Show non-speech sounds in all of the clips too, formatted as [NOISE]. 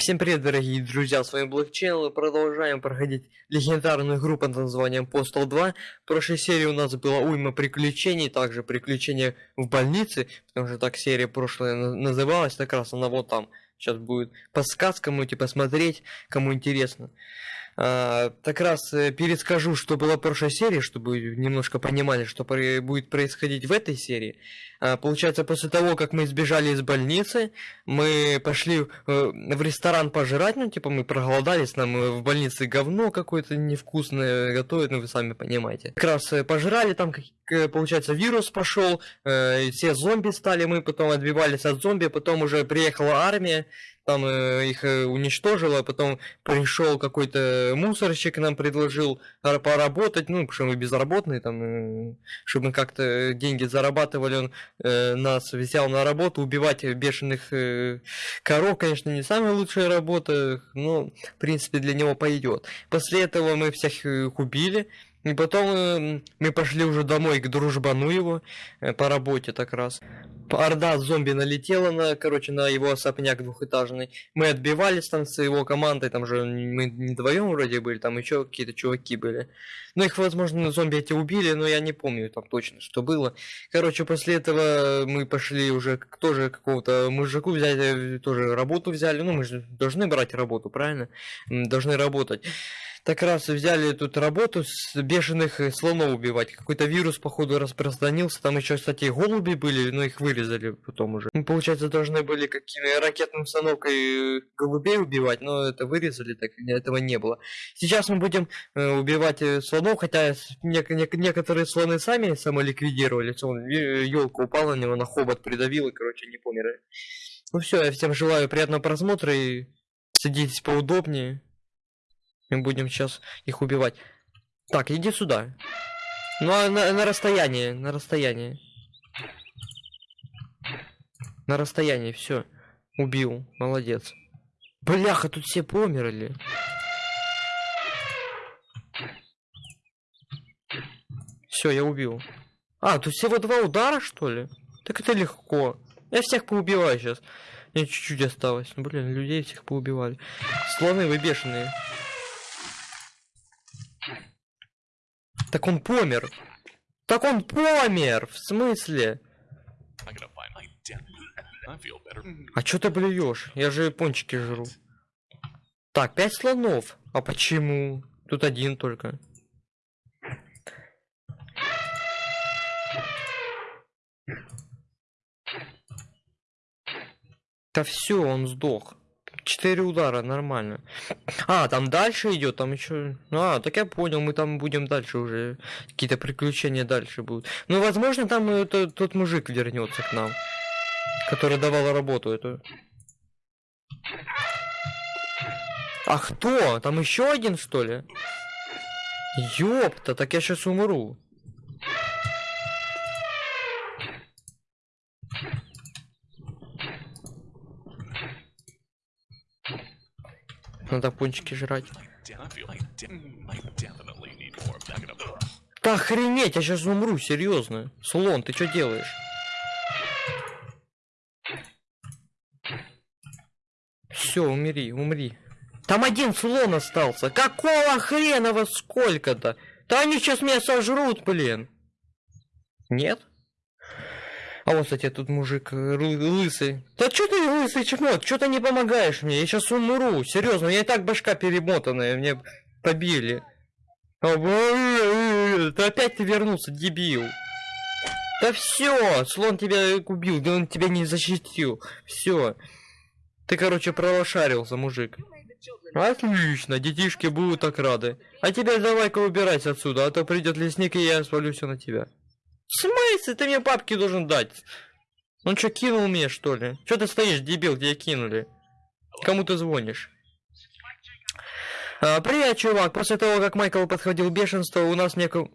Всем привет, дорогие друзья, с вами Блокчейн, и продолжаем проходить легендарную игру под названием Postal 2. В прошлой серии у нас было уйма приключений, также приключения в больнице, потому что так серия прошлая называлась, как раз она вот там. Сейчас будет подсказка, можете посмотреть, кому интересно. А, так раз э, перескажу, что было в прошлой серии, чтобы немножко понимали, что будет происходить в этой серии. А, получается, после того, как мы сбежали из больницы, мы пошли э, в ресторан пожрать, ну, типа, мы проголодались, нам э, в больнице говно какое-то невкусное готовят, ну, вы сами понимаете. Как раз пожрали, там, получается, вирус пошел, все зомби стали, мы потом отбивались от зомби, потом уже приехала армия, там э, их э, уничтожила, потом пришел какой-то мусорщик нам предложил поработать, ну, потому что мы безработные, там, э, чтобы мы как-то деньги зарабатывали, он э, нас взял на работу, убивать бешеных э, коров, конечно, не самая лучшая работа, но, в принципе, для него пойдет. После этого мы всех их убили, и потом э, мы пошли уже домой к дружбану его э, по работе так раз. Орда зомби налетела на, короче, на его особняк двухэтажный. Мы отбивались там с его командой, там же мы не вдвоем вроде были, там еще какие-то чуваки были. Ну их, возможно, зомби эти убили, но я не помню там точно, что было. Короче, после этого мы пошли уже тоже какого-то мужику взять, э, тоже работу взяли. Ну мы же должны брать работу, правильно? Должны работать так раз взяли тут работу с бешеных э, слонов убивать. Какой-то вирус, походу, распространился. Там еще, кстати, голуби были, но их вырезали потом уже. Мы, получается, должны были какими ракетной установкой голубей убивать, но это вырезали, так этого не было. Сейчас мы будем э, убивать э, слонов, хотя не, не, некоторые слоны сами самоликвидировали. Он елка упала на него, на хобот придавил и, короче, не померли. Ну все, я всем желаю приятного просмотра и садитесь поудобнее. Мы будем сейчас их убивать. Так, иди сюда. Ну, а на, на расстоянии, на расстоянии. На расстоянии, все. Убил, молодец. Бляха, тут все померли. Все, я убил. А, тут всего два удара, что ли? Так это легко. Я всех поубиваю сейчас. Мне чуть-чуть осталось. Ну, блин, людей всех поубивали. Слоны вы бешеные. Так он помер. Так он помер! В смысле? А что ты блюешь? Я же пончики жру. Так, пять слонов. А почему? Тут один только. Да все, он сдох. Четыре удара, нормально. А, там дальше идет, там еще. А, так я понял, мы там будем дальше уже. Какие-то приключения дальше будут. Ну, возможно, там это, тот мужик вернется к нам. Который давал работу эту. А кто? Там еще один, что ли? Ёпта, так я сейчас умру. Надо пончики жрать. Да охренеть, я сейчас умру, серьезно. Слон, ты что делаешь? Все, умри, умри. Там один слон остался. Какого хрена вас сколько-то? Да они сейчас меня сожрут, блин. Нет? А вот, кстати, тут мужик э, лысый. Да что ты лысый чмот? Что ты не помогаешь мне? Я сейчас умру. Серьезно, я и так башка перемотанная. Мне побили. Да опять ты вернулся, дебил. Да все, слон тебя убил, да он тебя не защитил. Все. Ты, короче, пролошарился, мужик. Отлично, детишки будут так рады. А теперь давай-ка убирайся отсюда, а то придет лесник и я свалю все на тебя. В смысле? Ты мне бабки должен дать. Он что, кинул мне, что ли? Что ты стоишь, дебил, где кинули? Кому ты звонишь? А, привет, чувак. После того, как Майкл подходил бешенство, у нас некого...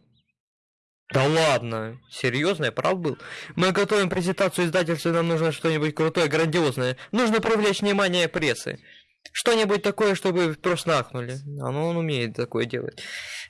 Да ладно, серьезно, я прав был. Мы готовим презентацию издательства, нам нужно что-нибудь крутое, грандиозное. Нужно привлечь внимание прессы. Что-нибудь такое, чтобы просто нахнули. А ну он умеет такое делать.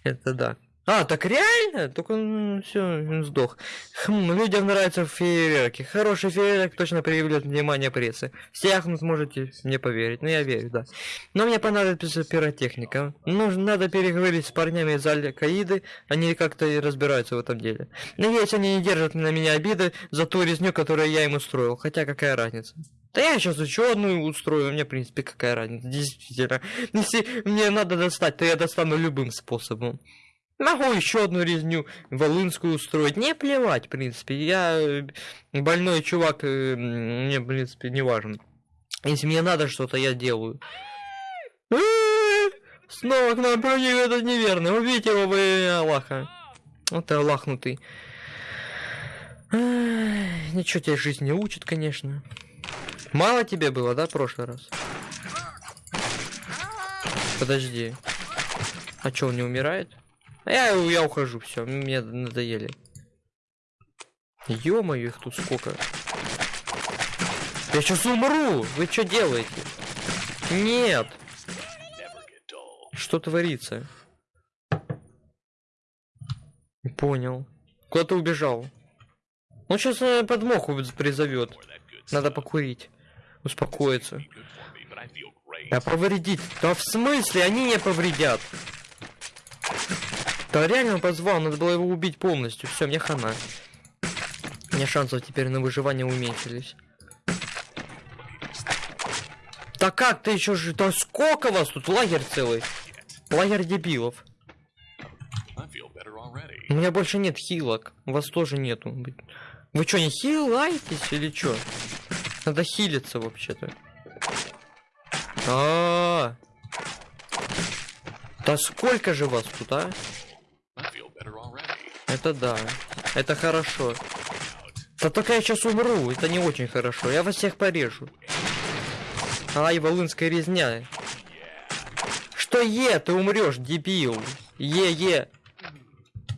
Это да. А, так реально? Только он все, он сдох. Хм, людям нравятся фейерверки. Хороший фейерверк точно привлечет внимание прессы. Все ахнут, можете мне поверить. Ну, я верю, да. Но мне понадобится пиротехника. Нужно, надо переговорить с парнями из Аль-Каиды. Они как-то и разбираются в этом деле. Надеюсь, они не держат на меня обиды за ту резню, которую я им устроил. Хотя, какая разница? Да я сейчас еще одну устрою, мне, в принципе, какая разница, действительно. Если мне надо достать, то я достану любым способом. Могу еще одну резню волынскую устроить. Не плевать, в принципе. Я э, больной чувак, э, мне, в принципе, не важен. Если мне надо что-то, я делаю. Снова к нам проник этот неверный. Убейте его имя Аллаха. Вот ты Аллахнутый. Ничего тебя жизнь не учит, конечно. Мало тебе было, да, в прошлый раз? Подожди. А что, он не умирает? Я, я ухожу, все, мне надоели. Ё-моё, их тут сколько. Я сейчас умру! Вы что делаете? Нет! Что творится? Понял. Куда ты убежал? Он сейчас наверное, подмоху призовет. Надо покурить. Успокоиться. А повредить? Да в смысле? Они не повредят. Да реально позвал, надо было его убить полностью. Все, мне хана. Меня шансов теперь на выживание уменьшились. Да как ты еще же... Да сколько вас тут? Лагерь целый. Лагерь дебилов. У меня больше нет хилок. У вас тоже нету. Вы что, не хилаетесь или что? Надо хилиться вообще-то. А, -а, а Да сколько же вас тут, а? Это да. Это хорошо. Да только я сейчас умру, это не очень хорошо. Я вас всех порежу. Ай, волынская резня. Что е, ты умрешь, дебил. Е-е.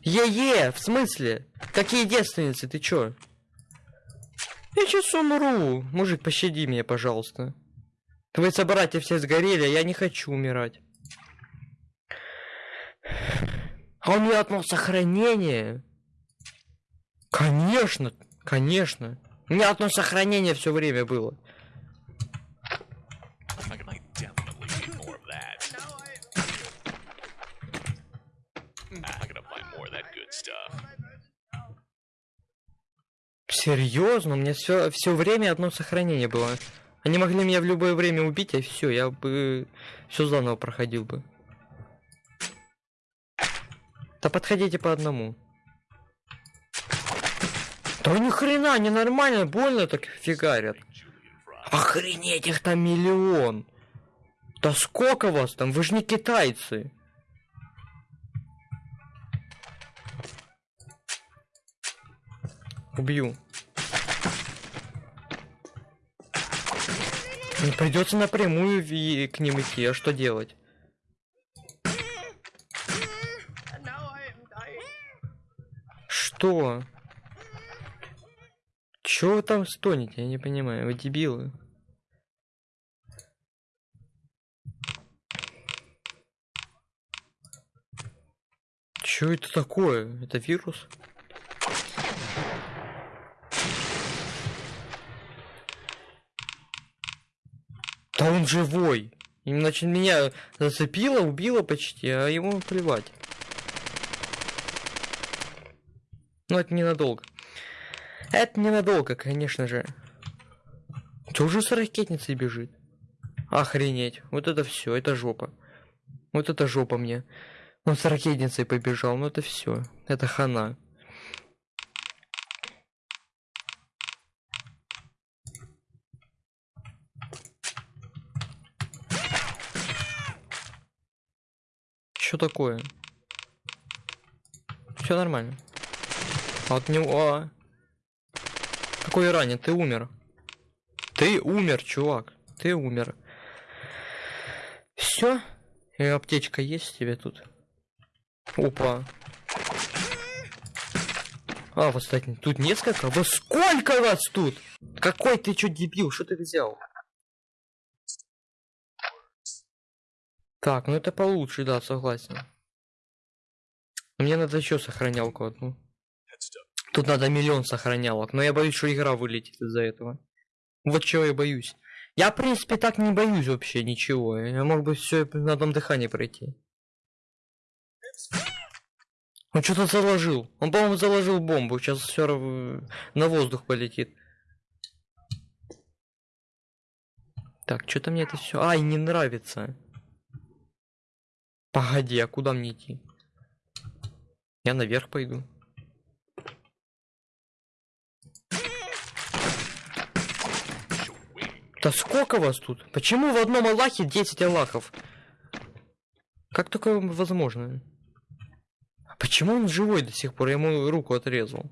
Е-е, в смысле? Какие девственницы, ты чё? Я сейчас умру. Мужик, пощади меня, пожалуйста. Твои собратья все сгорели, а я не хочу умирать. А у меня одно сохранение. Конечно, конечно. У меня одно сохранение все время было. Серьезно, у меня все все время одно сохранение было. Они могли меня в любое время убить, а все, я бы все заново проходил бы. Да подходите по одному. Да ни хрена, ненормально, больно так фигарят. Охренеть, их там миллион. Да сколько вас там? Вы же не китайцы. Убью. Не придется напрямую к ним идти, а что делать? Что? Чё вы там стонете? Я не понимаю. Вы дебилы. Чё это такое? Это вирус? Да он живой. Иначе меня зацепило, убило почти, а ему плевать. Но это ненадолго. Это ненадолго, конечно же. Тоже с ракетницей бежит. Охренеть. Вот это все, это жопа. Вот это жопа мне. Он с ракетницей побежал, ну это все. Это хана. Что такое? Все нормально. От него... Какой ранен? Ты умер. Ты умер, чувак. Ты умер. Все? И аптечка есть тебе тут? Опа. А, вот, кстати, тут несколько? Во сколько вас тут? Какой ты чё дебил? Что ты взял? Так, ну это получше, да, согласен. Мне надо еще сохранялку одну. Тут надо миллион сохранялок, но я боюсь, что игра вылетит из-за этого. Вот чего я боюсь. Я, в принципе, так не боюсь вообще ничего. Я мог бы все на одном дыхании пройти. Он что-то заложил. Он, по-моему, заложил бомбу. Сейчас все на воздух полетит. Так, что-то мне это все. Ай, не нравится. Погоди, а куда мне идти? Я наверх пойду. Да сколько вас тут? Почему в одном Аллахе 10 Аллахов? Как такое возможно? Почему он живой до сих пор? Я ему руку отрезал.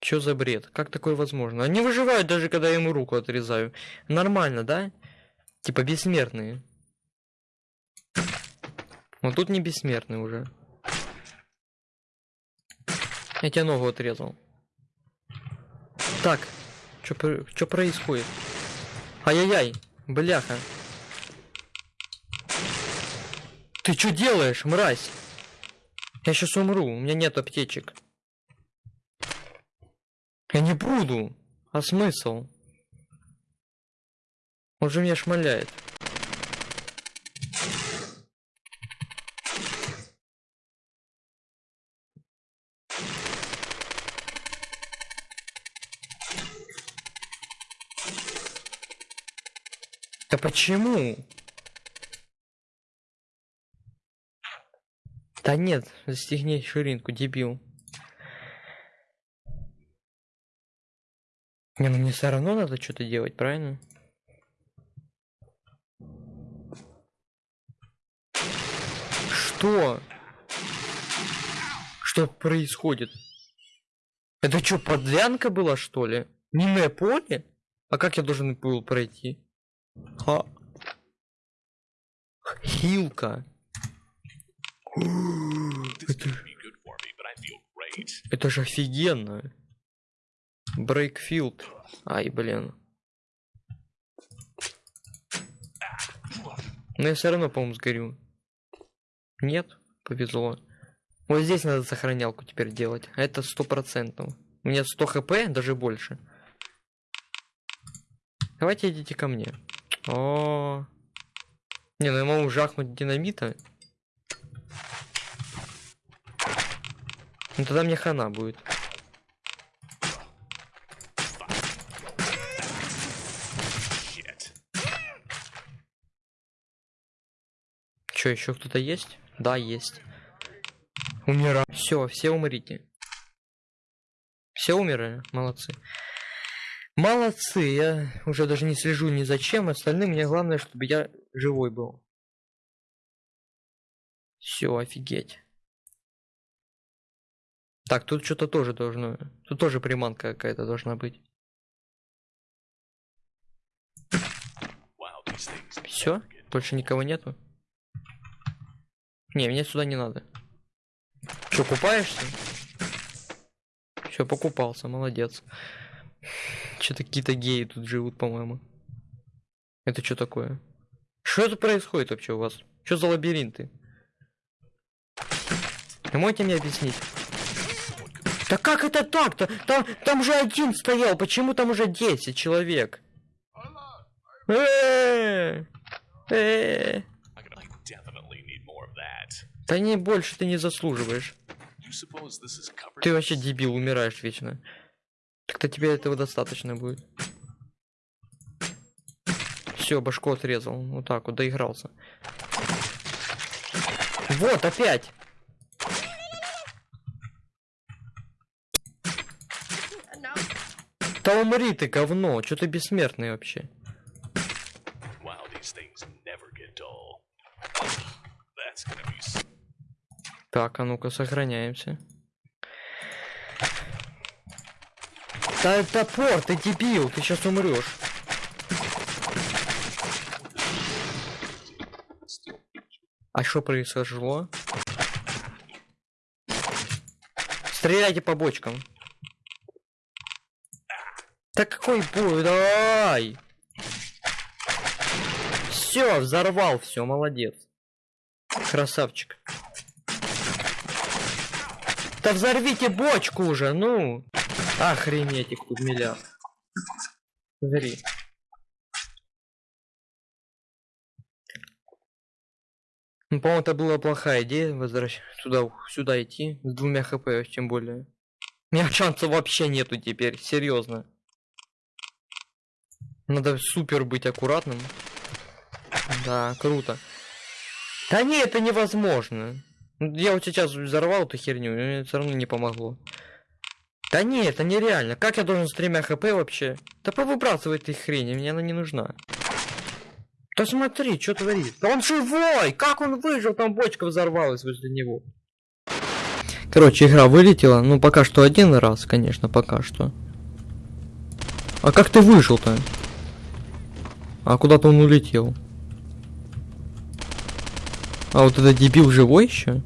Чё за бред? Как такое возможно? Они выживают даже когда я ему руку отрезаю. Нормально, да? Типа бессмертные. Вот тут не бессмертный уже. Я тебе ногу отрезал. Так, что происходит? Ай-яй-яй, бляха. Ты что делаешь, мразь? Я сейчас умру, у меня нет аптечек. Я не буду. А смысл? Он же меня шмаляет. Почему? Да нет, застегни ширинку, дебил. Не, ну мне все равно надо что-то делать, правильно? Что? Что происходит? Это что, подлянка была, что ли? Минное поле? А как я должен был пройти? А. Хилка. Это... Это же офигенно. Брейкфилд. Ай, блин. Но я все равно, по-моему, сгорю. Нет, повезло. Вот здесь надо сохранялку теперь делать. Это сто процентов. У меня 100 хп, даже больше. Давайте идите ко мне. О, Не, ну я могу жахнуть динамита. Ну тогда мне хана будет. Че, еще кто-то есть? Да, есть. Умираю. Все, все умрите. Все умерли? Молодцы. Молодцы, я уже даже не слежу ни за чем, остальным мне главное, чтобы я живой был. Все, офигеть. Так, тут что-то тоже должно... Тут тоже приманка какая-то должна быть. Все? Больше никого нету? Не, мне сюда не надо. Что, купаешься? Все, покупался, молодец. Что-то какие-то геи тут живут, по-моему. Это что такое? Что это происходит вообще у вас? Что за лабиринты? Вы можете мне объяснить? Да как это так-то? Там, там же один стоял, почему там уже 10 человек? Да не больше ты не заслуживаешь. Ты вообще дебил, умираешь вечно. Так-то тебе этого достаточно будет. Все, башку отрезал. Вот так вот, доигрался. Вот, опять! Да умри ты, говно! Что ты бессмертный вообще? Так, а ну-ка, сохраняемся. Да это топор, ты дебил, ты сейчас умрешь. А что произошло? Стреляйте по бочкам. Да какой бой, давай! Все, взорвал, все, молодец. Красавчик. Да взорвите бочку уже, ну! Охренеть их тут миллиард. Смотри. Ну, по-моему, это была плохая идея возвращать туда, сюда идти с двумя хп, тем более. У меня шансов вообще нету теперь, серьезно. Надо супер быть аккуратным. Да, круто. Да не, это невозможно. Я вот сейчас взорвал эту херню, и мне все равно не помогло. Да не, это нереально. Как я должен с тремя хп вообще? Да повыбрасывай этой хрени, мне она не нужна. Да смотри, что творит. Да он живой! Как он выжил? Там бочка взорвалась возле него. Короче, игра вылетела. Ну, пока что один раз, конечно, пока что. А как ты выжил-то? А куда-то он улетел. А вот этот дебил живой еще?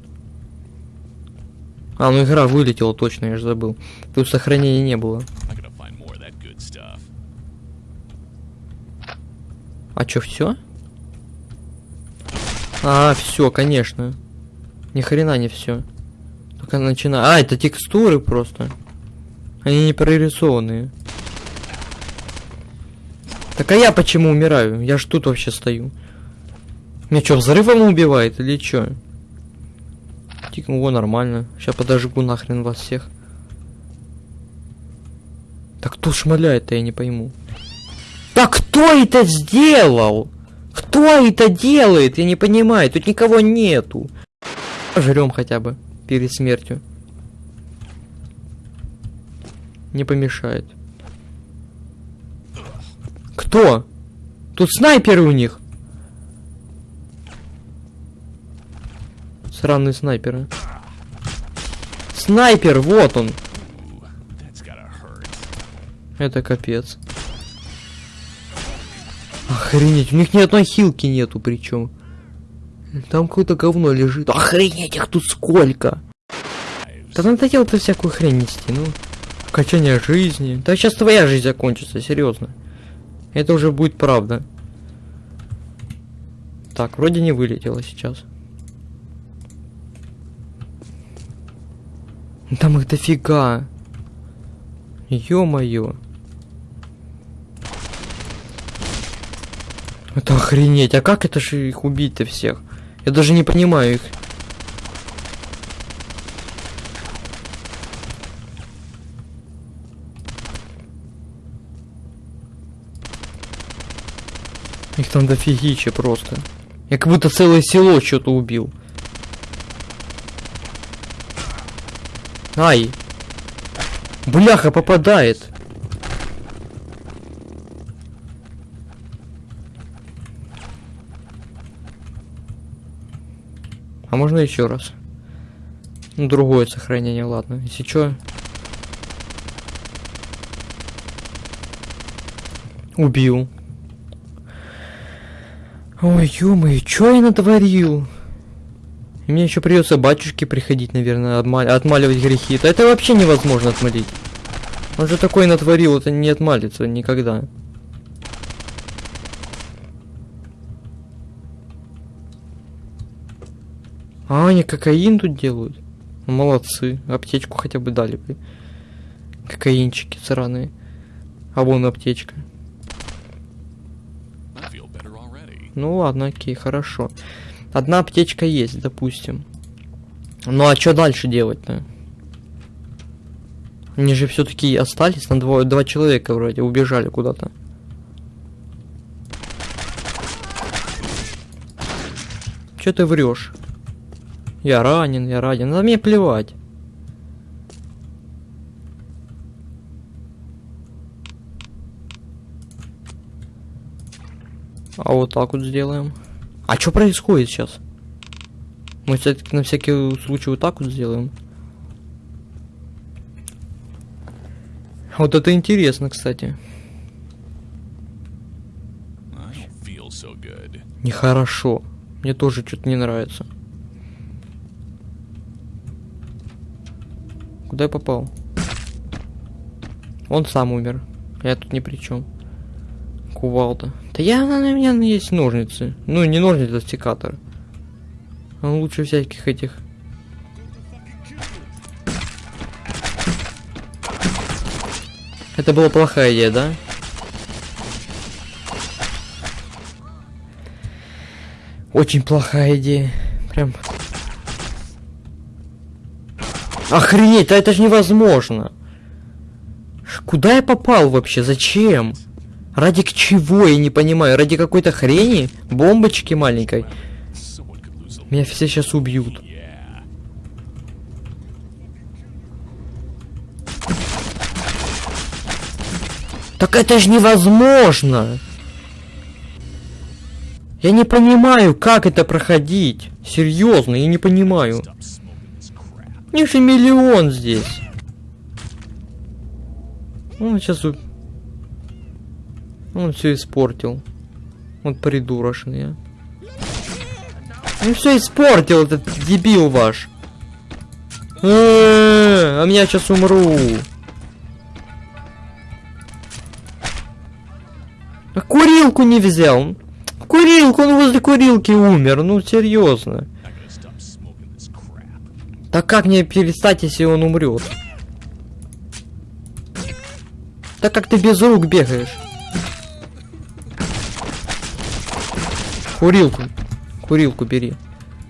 А, ну игра вылетела точно, я же забыл. Тут сохранения не было. А чё, все? А, все, конечно. Ни хрена не все. Только начинаю. А, это текстуры просто. Они не прорисованные. Так а я почему умираю? Я ж тут вообще стою. Меня что, взрывом убивает или что? Тик, о, нормально. Сейчас подожгу нахрен вас всех. Так кто шмаляет-то, я не пойму. Так кто это сделал? Кто это делает? Я не понимаю. Тут никого нету. Жрем хотя бы перед смертью. Не помешает. Кто? Тут снайперы у них. Сраные снайперы. Снайпер, вот он. Это капец. Охренеть, у них ни одной хилки нету причем. Там какое-то говно лежит. Охренеть, их тут сколько! Да надо делать всякую хрень нести, ну. Качание жизни. Да сейчас твоя жизнь закончится, серьезно. Это уже будет правда. Так, вроде не вылетело сейчас. Там их дофига. Ё-моё. Это охренеть, а как это же их убить-то всех? Я даже не понимаю их. Их там дофигища просто. Я как будто целое село что-то убил. Ай! Бляха попадает! А можно еще раз? Ну, другое сохранение, ладно. Если что... Убил. Ой, ё что я натворил? Мне еще придется батюшке приходить, наверное, отмаливать грехи. -то. Это вообще невозможно отмолить. Он же такой натворил, это не отмалится никогда. А, они кокаин тут делают? Ну, молодцы. Аптечку хотя бы дали бы. Кокаинчики сраные. А вон аптечка. Ну ладно, окей, хорошо. Одна аптечка есть, допустим. Ну а что дальше делать-то? Они же все-таки остались на двое, два человека вроде, убежали куда-то. Че ты врешь? Я ранен, я ранен. На мне плевать. А вот так вот сделаем. А что происходит сейчас? Мы все-таки на всякий случай вот так вот сделаем. Вот это интересно, кстати. Нехорошо. Мне тоже что-то не нравится. Куда я попал? Он сам умер. Я тут ни при чем. Кувалда. Да я на меня ну, есть ножницы. Ну, не ножницы, а секатор. Он а лучше всяких этих. Это была плохая идея, да? Очень плохая идея. Прям... Охренеть, да это же невозможно. Куда я попал вообще? Зачем? Ради к чего, я не понимаю. Ради какой-то хрени? Бомбочки маленькой? Меня все сейчас убьют. Так это же невозможно! Я не понимаю, как это проходить. Серьезно, я не понимаю. Них же миллион здесь. Он сейчас... Он все испортил. Он придурочный. Он все испортил, этот дебил ваш. Э, А меня сейчас умру. А курилку не взял. Курилку, он возле курилки умер. Ну, серьезно. Так как мне перестать, если он умрет? Так как ты без рук бегаешь? Курилку. Курилку бери.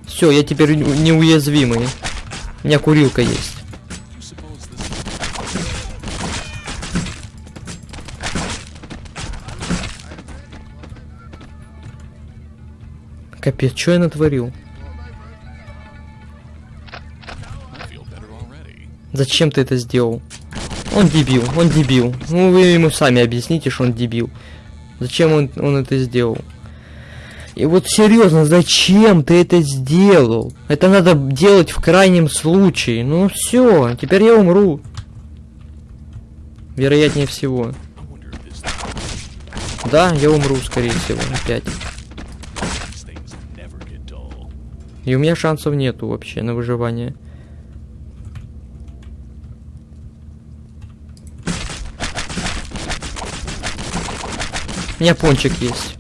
Все, я теперь не- неуязвимый. У меня курилка есть. Капец, что я натворил? Зачем ты это сделал? Он дебил, он дебил. Ну вы ему сами объясните, что он дебил. Зачем он, он это сделал? И вот серьезно, зачем ты это сделал? Это надо делать в крайнем случае. Ну все, теперь я умру. Вероятнее всего. Да, я умру, скорее всего, опять. И у меня шансов нету вообще на выживание. У меня пончик есть.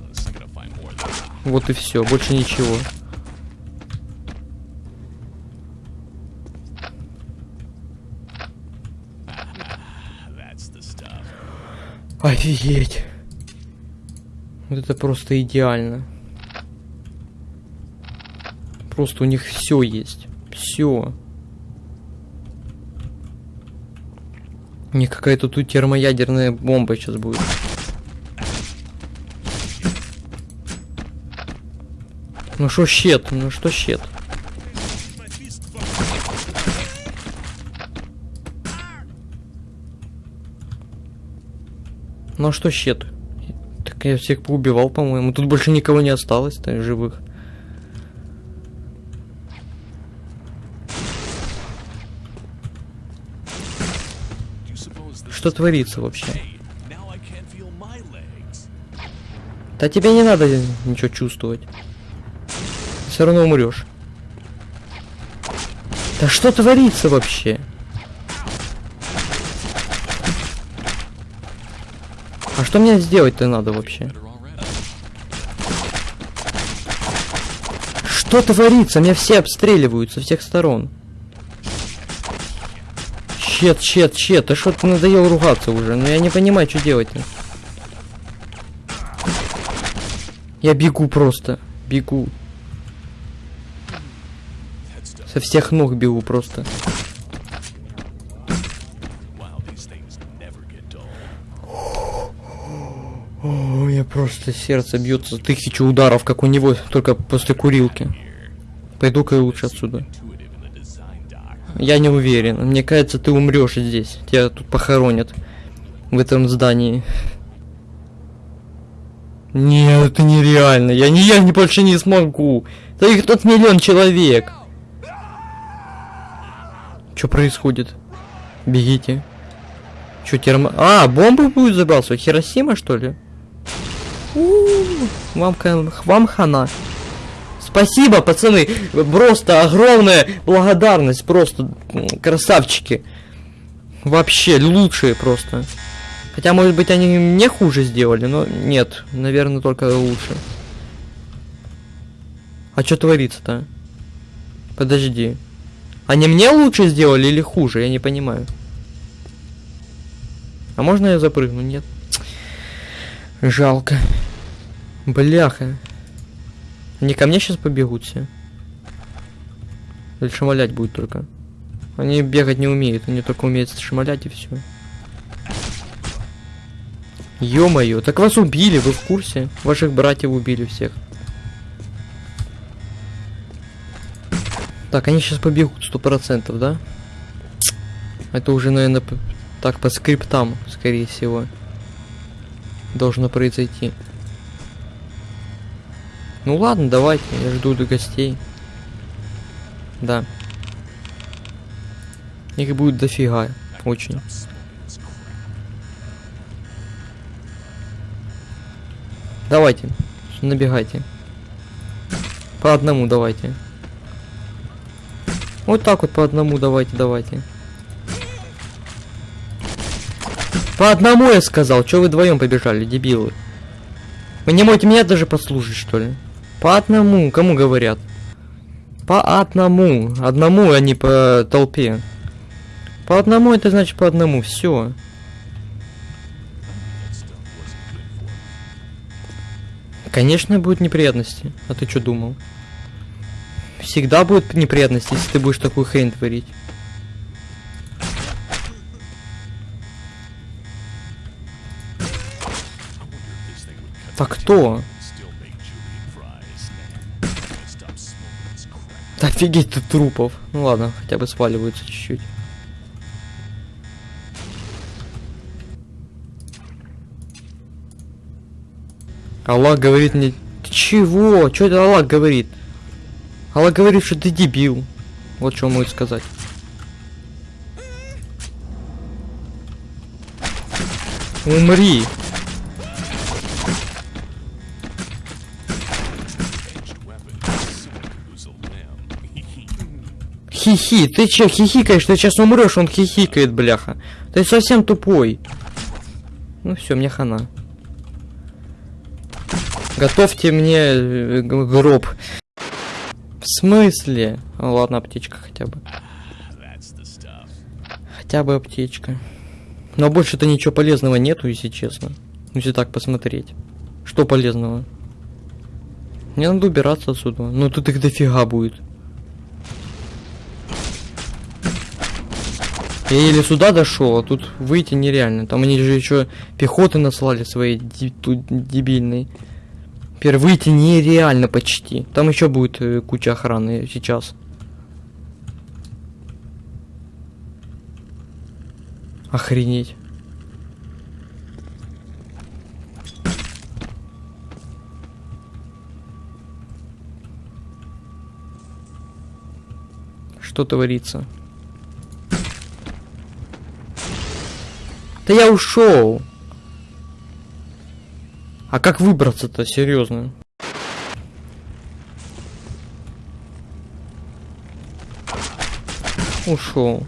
Вот и все, больше ничего. Офигеть. Вот это просто идеально. Просто у них все есть. Все. У них какая-то тут термоядерная бомба сейчас будет. Ну что щет? Ну что щет? Ну а что щет? Так я всех поубивал, по-моему. Тут больше никого не осталось-то живых. You suppose this Что творится вообще? Да тебе не надо ничего чувствовать. Все равно умрешь. Да что творится вообще? А что мне сделать-то надо вообще? Что творится? Меня все обстреливают со всех сторон. Чет, чет, чет. Да что ты надоел ругаться уже? Ну я не понимаю, что делать-то. Я бегу просто. Бегу. Со всех ног бегу просто. О, меня просто сердце бьется тысячу ударов, как у него, только после курилки. Пойду-ка я лучше отсюда. Я не уверен. Мне кажется, ты умрешь здесь. Тебя тут похоронят. В этом здании. Нет, это нереально. Я не, я не больше не смогу. Да их тут миллион человек. Что происходит? Бегите. Что, термо... А, бомба будет забрасывать? Хиросима, что ли? У-у-у, Вам, ка- вам хана. Спасибо, пацаны. Просто огромная благодарность. Просто красавчики. Вообще лучшие просто. Хотя, может быть, они мне хуже сделали, но нет. Наверное, только лучше. А что творится-то? Подожди. Они мне лучше сделали или хуже? Я не понимаю. А можно я запрыгну? Нет. Жалко. Бляха. Они ко мне сейчас побегут все. Или шамалять будет только. Они бегать не умеют, они только умеют шамалять и все. Ё-моё, так вас убили, вы в курсе? Ваших братьев убили всех. Так, они сейчас побегут сто процентов, да? Это уже, наверное, так по скриптам, скорее всего, должно произойти. Ну ладно, давайте, я жду до гостей. Да. Их будет дофига, очень. Давайте, набегайте. По одному давайте. Вот так вот по одному давайте, давайте. По одному я сказал, что вы вдвоем побежали, дебилы. Вы не можете меня даже послушать, что ли? По одному, кому говорят? По одному. Одному, а не по толпе. По одному это значит по одному, все. Конечно, будут неприятности. А ты что думал? Всегда будут неприятности, если ты будешь такую хрень творить. Так кто? Офигеть тут трупов. Ну ладно, хотя бы сваливаются чуть-чуть. Аллах говорит мне... Ты чего? Что это Аллах говорит? Аллах говорит, что ты дебил. Вот что он может сказать. Умри. Хихи, ты че хихикаешь? Ты сейчас умрешь, он хихикает, бляха. Ты совсем тупой. Ну все, мне хана. Готовьте мне э, гроб. В смысле? Ну, ладно, аптечка хотя бы. Хотя бы аптечка. Но больше-то ничего полезного нету, если честно. Если так посмотреть. Что полезного? Мне надо убираться отсюда. Ну тут их дофига будет. Я еле сюда дошел, а тут выйти нереально. Там они же еще пехоты наслали свои тут дебильные. Теперь выйти нереально почти. Там еще будет э, куча охраны сейчас. Охренеть. Что творится? Да я ушел. А как выбраться-то, серьезно? Ушел.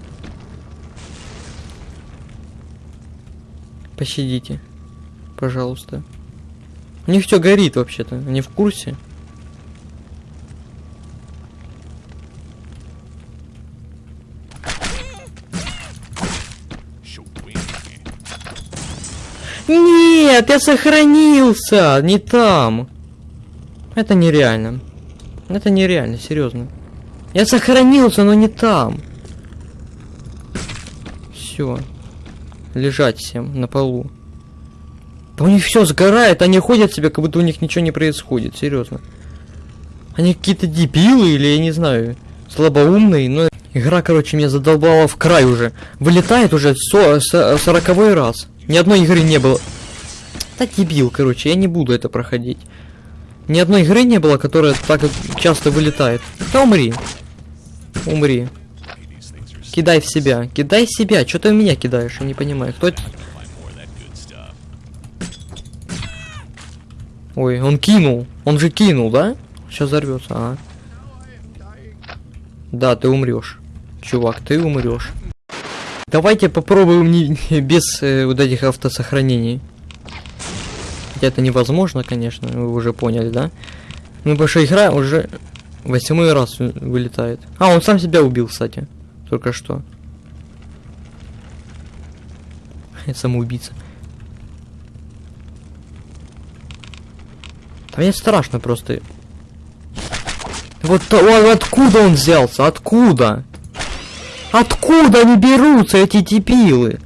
Пощадите. Пожалуйста. У них все горит вообще-то. Они в курсе? Нет, я сохранился, не там. Это нереально. Это нереально, серьезно. Я сохранился, но не там. Все. Лежать всем на полу. Да у них все сгорает, они ходят себе, как будто у них ничего не происходит, серьезно. Они какие-то дебилы или я не знаю, слабоумные, но игра, короче, меня задолбала в край уже. Вылетает уже со- со- сороковой раз. Ни одной игры не было. Да дебил, короче, я не буду это проходить. Ни одной игры не было, которая так часто вылетает. Да умри. Умри. Кидай в себя. Кидай в себя. Что ты в меня кидаешь? Я не понимаю. Кто. Ой, он кинул. Он же кинул, да? Сейчас взорвется, а. Да, ты умрешь. Чувак, ты умрешь. Давайте попробуем не, без э, вот этих автосохранений. Хотя это невозможно, конечно, вы уже поняли, да? Ну, потому что игра уже восьмой раз вы- вылетает. А, он сам себя убил, кстати. Только что. Самоубийца. А мне страшно просто. Вот он- откуда он взялся? Откуда? Откуда они берутся, эти типилы?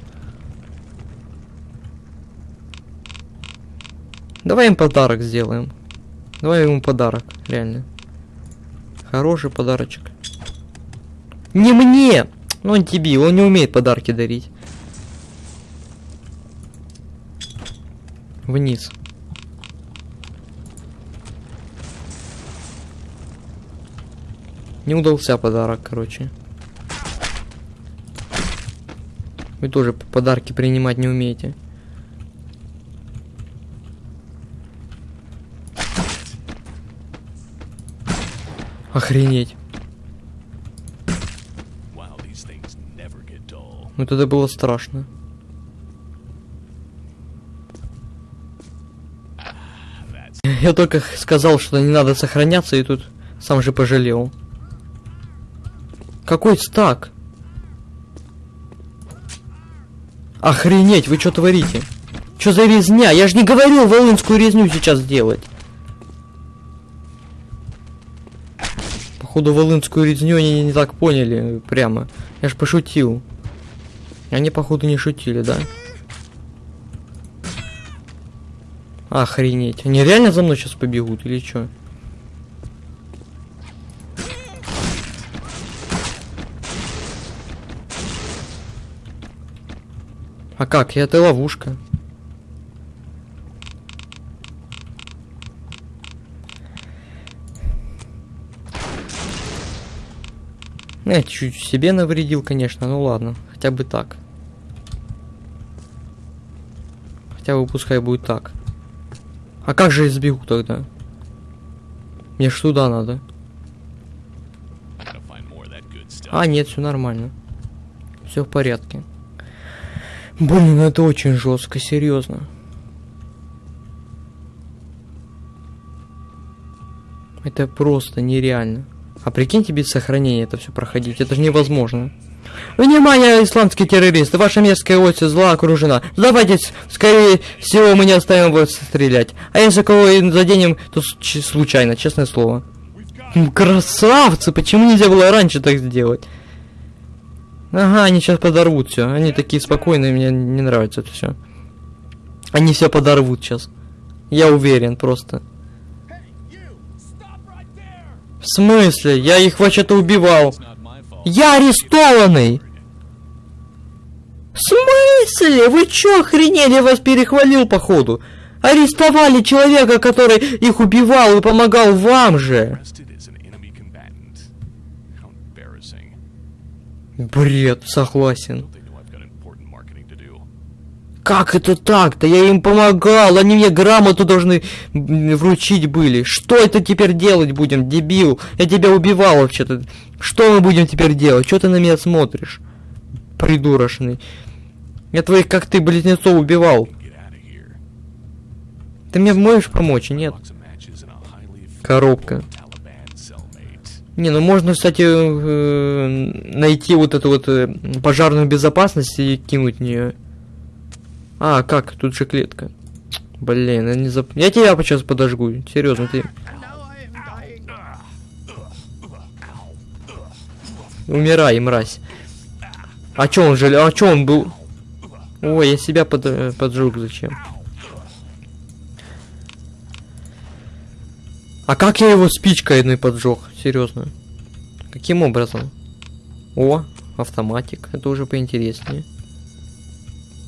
Давай им подарок сделаем. Давай ему подарок, реально. Хороший подарочек. Не мне! Ну он тебе, он не умеет подарки дарить. Вниз. Не удался подарок, короче. Вы тоже подарки принимать не умеете. Охренеть. Ну тогда было страшно. Я только сказал, что не надо сохраняться, и тут сам же пожалел. Какой стак? Охренеть, вы что творите? Что за резня? Я же не говорил волынскую резню сейчас делать. Походу волынскую резню они не так поняли прямо. Я ж пошутил. Они походу не шутили, да? Охренеть. Они реально за мной сейчас побегут или что? А как? Это ловушка. Ну, Я чуть себе навредил, конечно, ну ладно. Хотя бы так. Хотя бы пускай будет так. А как же я сбегу тогда? Мне ж туда надо. А, нет, все нормально. Все в порядке. Блин, ну это очень жестко, серьезно. Это просто нереально. А прикиньте без сохранения это все проходить, это же невозможно. Внимание, исламские террористы, ваша мерзкая ось зла окружена. Сдавайтесь, скорее всего мы не оставим вас стрелять. А если кого заденем, то случайно, честное слово. Красавцы, почему нельзя было раньше так сделать? Ага, они сейчас подорвут все. Они такие спокойные, мне не нравится это все. Они все подорвут сейчас. Я уверен просто. В смысле? Я их вообще-то убивал. Я арестованный! В смысле? Вы чё охренели? Я вас перехвалил, походу. Арестовали человека, который их убивал и помогал вам же. To do? Как это так-то? Я им помогал, они мне грамоту должны вручить были. Что это теперь делать будем, дебил? Я тебя убивал вообще-то. Что мы будем теперь делать? Что ты на меня смотришь? Придурочный. Я твоих, как ты, близнецов убивал. Ты мне можешь помочь, нет? Коробка. Не, ну можно, кстати, э, найти вот эту вот э, пожарную безопасность и кинуть в нее. А, как? Тут же клетка. Блин, я не зап... Я тебя сейчас подожгу. Серьезно, ты. Умирай, мразь. А чё он же... А чё он был... Ой, я себя под... э, поджег зачем? А как я его спичкой одной поджег? Серьезно. Каким образом? О, автоматик. Это уже поинтереснее.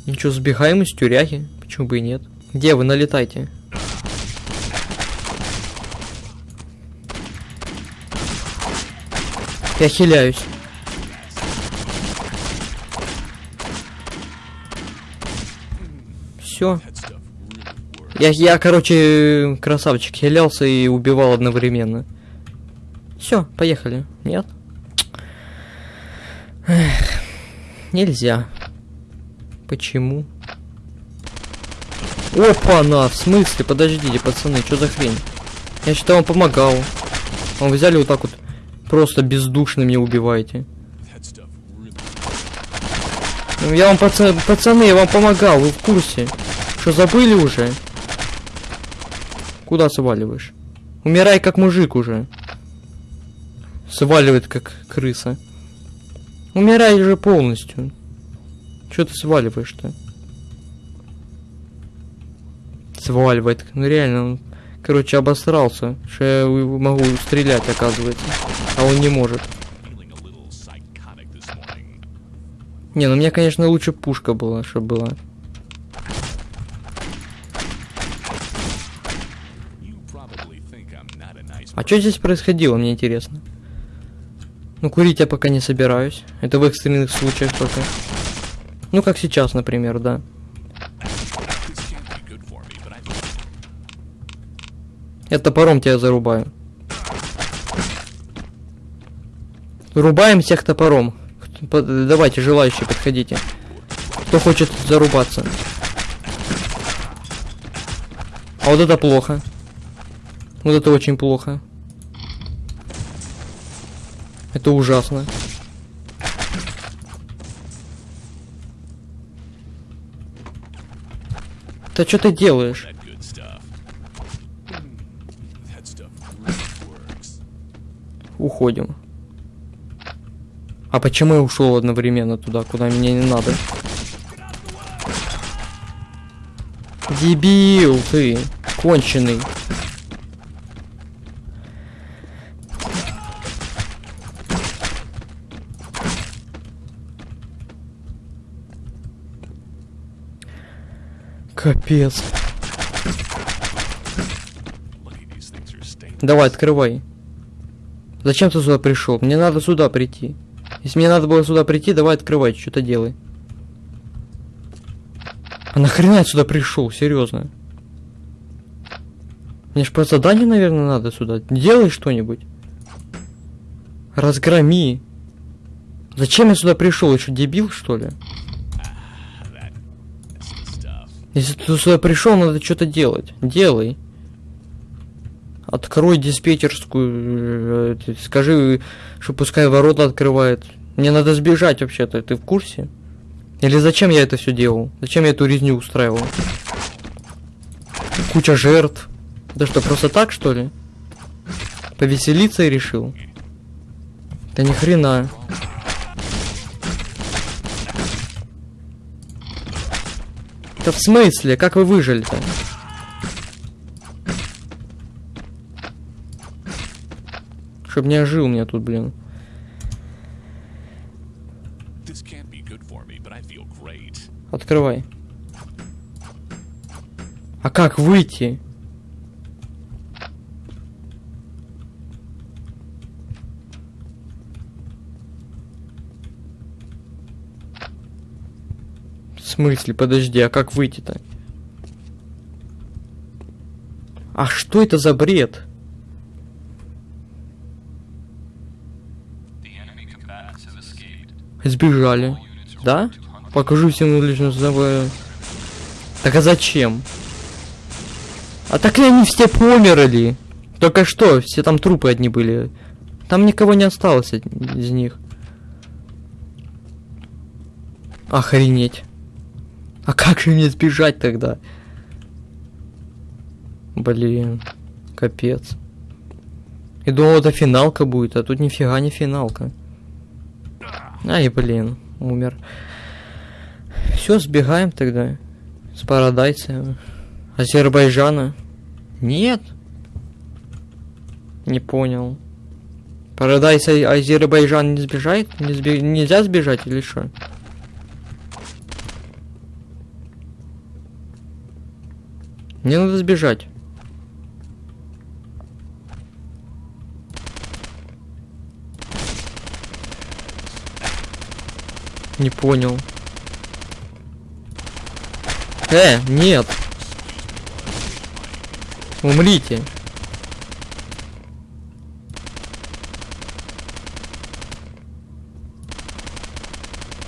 Ничего, сбегаем из тюряги. Почему бы и нет? Где вы налетайте? Я хиляюсь. Все. Я, я, короче, красавчик, хилялся и убивал одновременно. Все, поехали. Нет? Эх, нельзя. Почему? Опа, на, в смысле? Подождите, пацаны, что за хрень? Я считал, он помогал. Он взяли вот так вот, просто бездушно меня убиваете. Ну, Я вам, паца- пацаны, я вам помогал, вы в курсе. Что, забыли уже? Куда сваливаешь? Умирай как мужик уже. Сваливает как крыса. Умирай уже полностью. Что ты сваливаешь-то? Сваливает. Ну реально, он, короче, обосрался. Что я могу стрелять, оказывается. А он не может. Не, ну мне, конечно, лучше пушка была, чтобы была. А что здесь происходило, мне интересно. Ну, курить я пока не собираюсь. Это в экстренных случаях только. Ну, как сейчас, например, да. Я топором тебя зарубаю. Рубаем всех топором. Давайте, желающие, подходите. Кто хочет зарубаться. А вот это плохо. Вот это очень плохо. Это ужасно. Да что ты делаешь? Уходим. А почему я ушел одновременно туда, куда мне не надо? Дебил ты, конченый. Капец. Давай, открывай. Зачем ты сюда пришел? Мне надо сюда прийти. Если мне надо было сюда прийти, давай открывай, что-то делай. А нахрена я сюда пришел, серьезно? Мне ж по заданию, наверное, надо сюда. Делай что-нибудь. Разгроми. Зачем я сюда пришел? Еще дебил, что ли? Если ты сюда пришел, надо что-то делать. Делай. Открой диспетчерскую. э, ты Скажи, что пускай ворота открывает. Мне надо сбежать вообще-то. Ты в курсе? Или зачем я это все делал? Зачем я эту резню устраивал? Куча жертв. Да что, просто так, что ли? Повеселиться решил? Да ни хрена. Да в смысле? Как вы выжили-то? Чтоб не ожил меня тут, блин. Открывай. А как выйти? В смысле? Подожди, а как выйти-то? А что это за бред? Сбежали. Да? Покажу всем лично собой. Так а зачем? А так ли они все померли? Только что, все там трупы одни были. Там никого не осталось из них. Охренеть. А как же мне сбежать тогда? Блин, капец. И думал, это финалка будет, а тут нифига не финалка. Ай, блин, умер. Все, сбегаем тогда. С Парадайса. Азербайджана. Нет. Не понял. Парадайс Азербайджан не сбежает? Не сбе- Нельзя сбежать или что? Мне надо сбежать. Не понял. Э, нет. Умрите.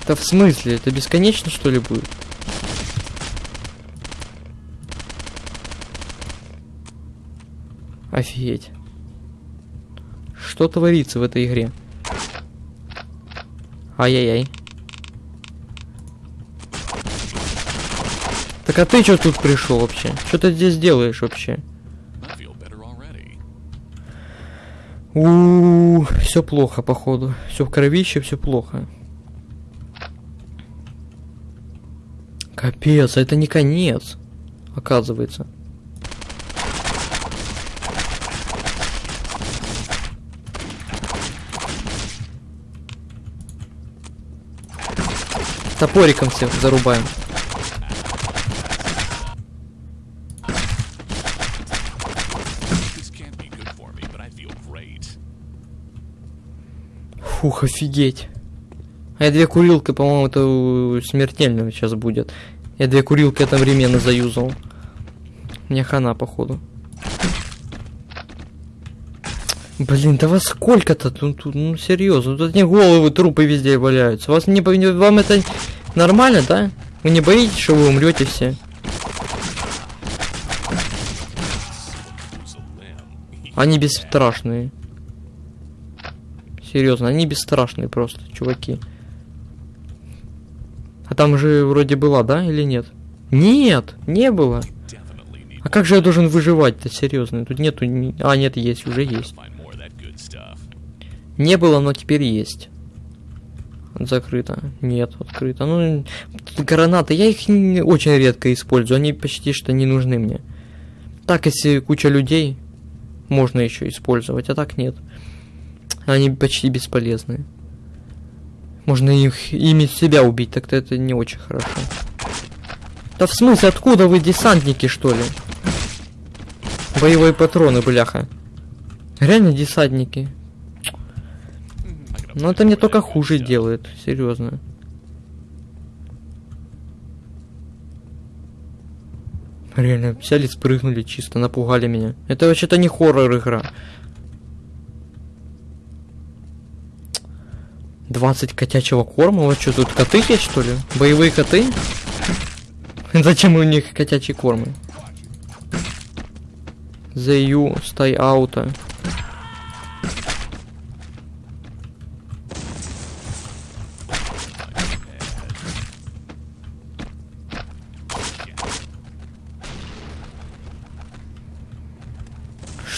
Да в смысле? Это бесконечно что ли будет? Офигеть. Что творится в этой игре? Ай-яй-яй. Так а ты что тут пришел вообще? Что ты здесь делаешь вообще? Better already. У, все плохо, походу. Все в кровище, все плохо. Капец, а это не конец, оказывается. I feel great. Фух, офигеть. А я две курилки, по-моему, это смертельно сейчас будет. Я две курилки одновременно заюзал. Мне хана, походу. Блин, да вас сколько-то? Ну, тут, ну серьезно, тут не головы, трупы везде валяются. Вас не, вам это нормально, да? Вы не боитесь, что вы умрете все? Они бесстрашные. Серьезно, они бесстрашные просто, чуваки. А там же вроде была, да, или нет? Нет, не было. А как же я должен выживать-то, серьезно? Тут нету... А, нет, есть, уже есть. Не было, но теперь есть. Закрыто. Нет, открыто. Ну, гранаты, я их очень редко использую, они почти что не нужны мне. Так, если куча людей, можно еще использовать, а так нет. Они почти бесполезны. Можно их ими себя убить, так-то это не очень хорошо. Да в смысле, откуда вы десантники, что ли? Боевые патроны, бляха. Реально десантники. Ну это мне только хуже делает, серьезно. Реально, взяли, спрыгнули чисто, напугали меня. Это вообще-то не хоррор игра. 20 котячего корма? Вот что, тут коты есть, что ли? Боевые коты? [LAUGHS] Зачем у них котячие кормы? The you, stay out.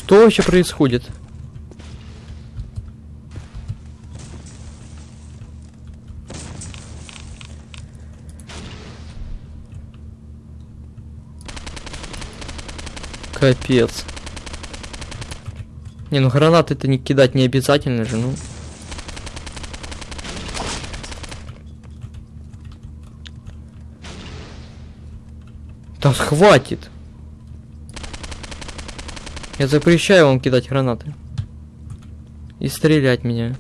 Что вообще происходит? Капец. Не, ну гранаты-то не кидать не обязательно же, ну. Да хватит. Я запрещаю вам кидать гранаты. И стрелять меня.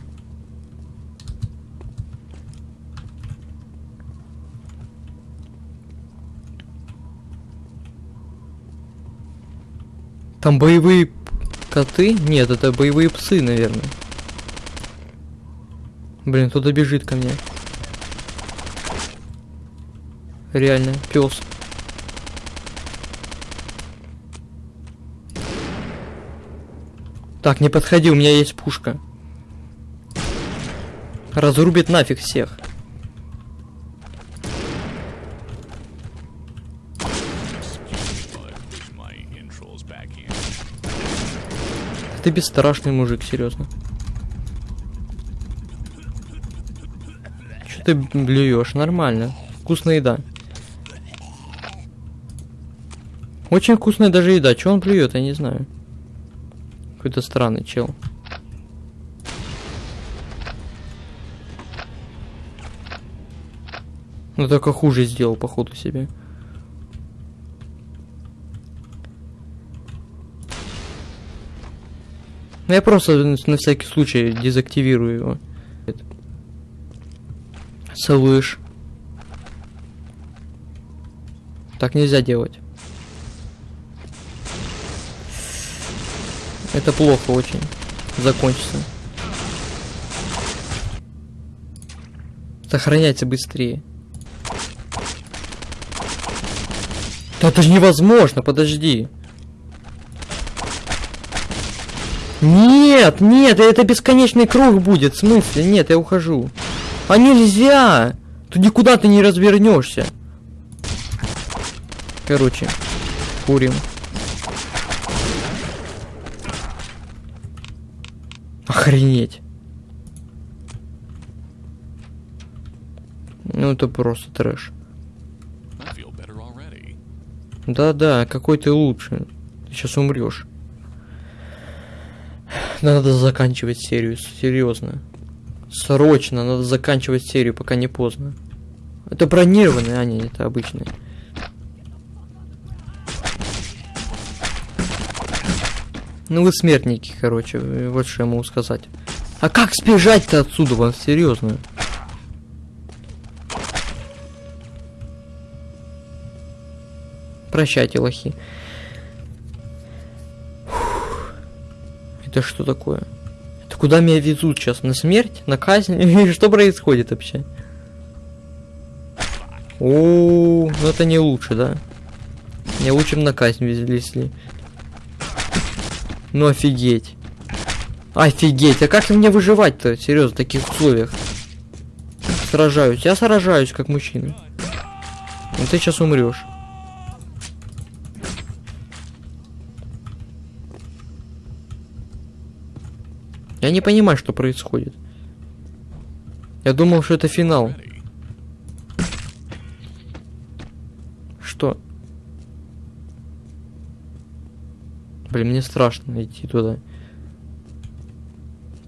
Там боевые коты? Нет, это боевые псы, наверное. Блин, кто-то бежит ко мне. Реально, пес. Так, не подходи, у меня есть пушка. Разрубит нафиг всех. Ты бесстрашный мужик, серьезно. Что ты блюешь? Нормально. Вкусная еда. Очень вкусная даже еда. Че он плюет, я не знаю. Какой-то странный чел. Ну только хуже сделал, походу, себе. Ну, Я просто на всякий случай дезактивирую его. Слышь. Так нельзя делать. Это плохо очень. Закончится. Сохраняйте быстрее. Да это же невозможно, подожди. Нет, нет, это бесконечный круг будет. В смысле? Нет, я ухожу. А нельзя! Тут никуда ты не развернешься. Короче, курим. Охренеть. Ну это просто трэш. Да-да, какой ты лучше. Ты сейчас умрешь. Надо заканчивать серию, серьезно. Срочно, надо заканчивать серию, пока не поздно. Это бронированные, а не это обычные. Ну вы смертники, короче, вот что я могу сказать. А как сбежать-то отсюда, вам серьезно? Прощайте, лохи. Это что такое? Это куда меня везут сейчас? На смерть? На казнь? [LAUGHS] Что происходит вообще? О, ну это не лучше, да? Не лучше на казнь везли. Ну офигеть. Офигеть, а как мне выживать-то, серьезно, в таких условиях? Сражаюсь, я сражаюсь как мужчина. Ну ты сейчас умрешь. Я не понимаю, что происходит. Я думал, что это финал. Блин, мне страшно идти туда.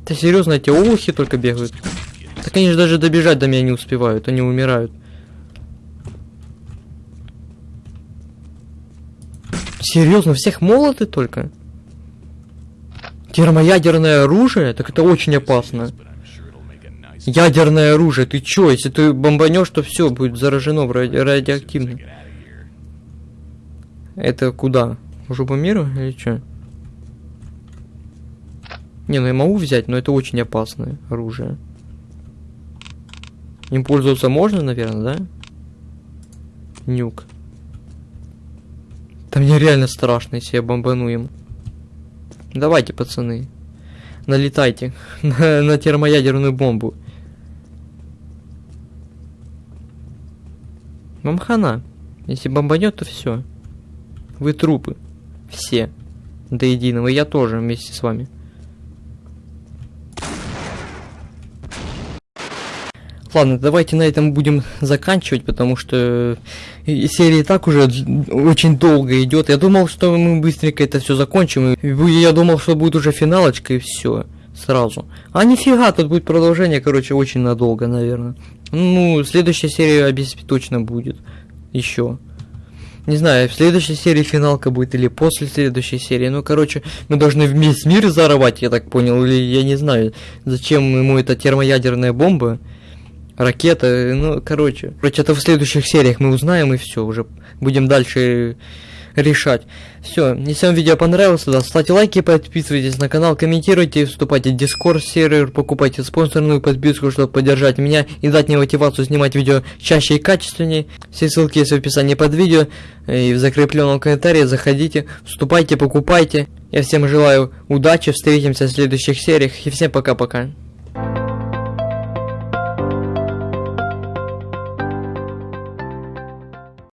Да серьезно, эти олухи только бегают. Так они же даже добежать до меня не успевают, они умирают. Серьезно, всех молоты только? Термоядерное оружие? Так это очень опасно. Ядерное оружие, ты чё? Если ты бомбанешь, то все будет заражено ради- радиоактивно. Это куда? Жопу мира или чё? Не, ну я могу взять, но это очень опасное оружие. Им пользоваться можно, наверное, да? Нюк. Да мне реально страшно, если я бомбану им. Давайте, пацаны. Налетайте [LAUGHS] на, на термоядерную бомбу. Вам хана. Если бомбанет, то все. Вы трупы. Все. До единого. Я тоже вместе с вами. Ладно, давайте на этом будем заканчивать, потому что э, серия и так уже очень долго идет. Я думал, что мы быстренько это все закончим. Я думал, что будет уже финалочка и все сразу. А нифига, тут будет продолжение, короче, очень надолго, наверное. Ну, следующая серия точно будет. Еще. Не знаю, в следующей серии финалка будет или после следующей серии. Ну, короче, мы должны весь мир зарывать, я так понял. Или я не знаю, зачем ему эта термоядерная бомба. Ракета, ну, короче. Короче, это в следующих сериях мы узнаем и все, уже будем дальше решать. Все, если вам видео понравилось, да, ставьте лайки, подписывайтесь на канал, комментируйте, вступайте в Discord сервер, покупайте спонсорную подписку, чтобы поддержать меня и дать мне мотивацию снимать видео чаще и качественнее. Все ссылки есть в описании под видео и в закрепленном комментарии. Заходите, вступайте, покупайте. Я всем желаю удачи, встретимся в следующих сериях и всем пока-пока.